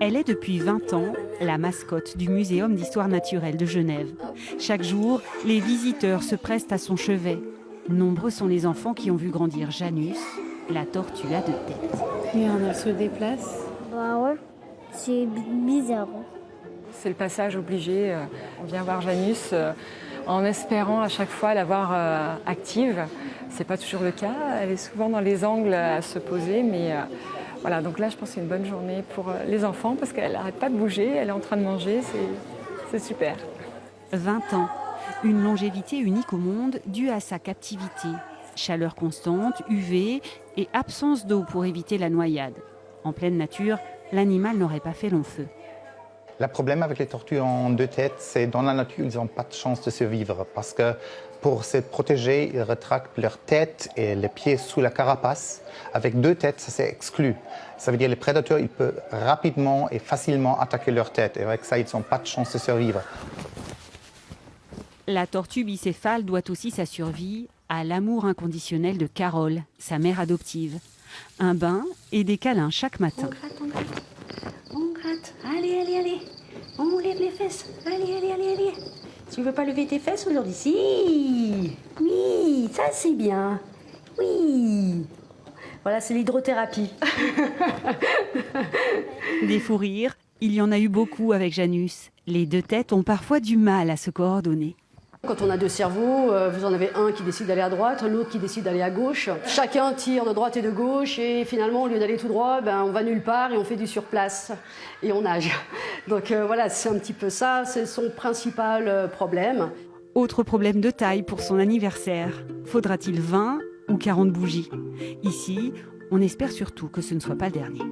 Elle est depuis 20 ans la mascotte du Muséum d'histoire naturelle de Genève. Chaque jour, les visiteurs se pressent à son chevet. Nombreux sont les enfants qui ont vu grandir Janus, la tortue à deux têtes. Et on se déplace. Bah ouais, c'est bizarre. hein. C'est le passage obligé. euh, On vient voir Janus euh, en espérant à chaque fois la voir euh, active. C'est pas toujours le cas. Elle est souvent dans les angles à se poser, mais euh, voilà. Donc là, je pense que c'est une bonne journée pour euh, les enfants parce qu'elle n'arrête pas de bouger. Elle est en train de manger. C'est- C'est super. 20 ans, une longévité unique au monde due à sa captivité. Chaleur constante, UV et absence d'eau pour éviter la noyade. En pleine nature, l'animal n'aurait pas fait long feu. Le problème avec les tortues en deux têtes, c'est dans la nature, ils n'ont pas de chance de survivre parce que pour se protéger, ils retractent leur tête et les pieds sous la carapace. Avec deux têtes, ça c'est exclu. Ça veut dire que les prédateurs, ils peuvent rapidement et facilement attaquer leur tête. Et avec ça, ils n'ont pas de chance de survivre. La tortue bicéphale doit aussi sa survie à l'amour inconditionnel de Carole, sa mère adoptive. Un bain et des câlins chaque matin. gratte, on gratte. On gratte. Allez, allez, allez. On lève les fesses. Allez, allez, allez, allez. Tu veux pas lever tes fesses aujourd'hui? Si. Oui, ça c'est bien. Oui. Voilà, c'est l'hydrothérapie. Des fous rires, il y en a eu beaucoup avec Janus. Les deux têtes ont parfois du mal à se coordonner. Quand on a deux cerveaux, euh, vous en avez un qui décide d'aller à droite, l'autre qui décide d'aller à gauche. Chacun tire de droite et de gauche et finalement, au lieu d'aller tout droit, ben, on va nulle part et on fait du surplace et on nage. Donc euh, voilà, c'est un petit peu ça, c'est son principal euh, problème. Autre problème de taille pour son anniversaire. Faudra-t-il 20 ou 40 bougies? Ici, on espère surtout que ce ne soit pas le dernier.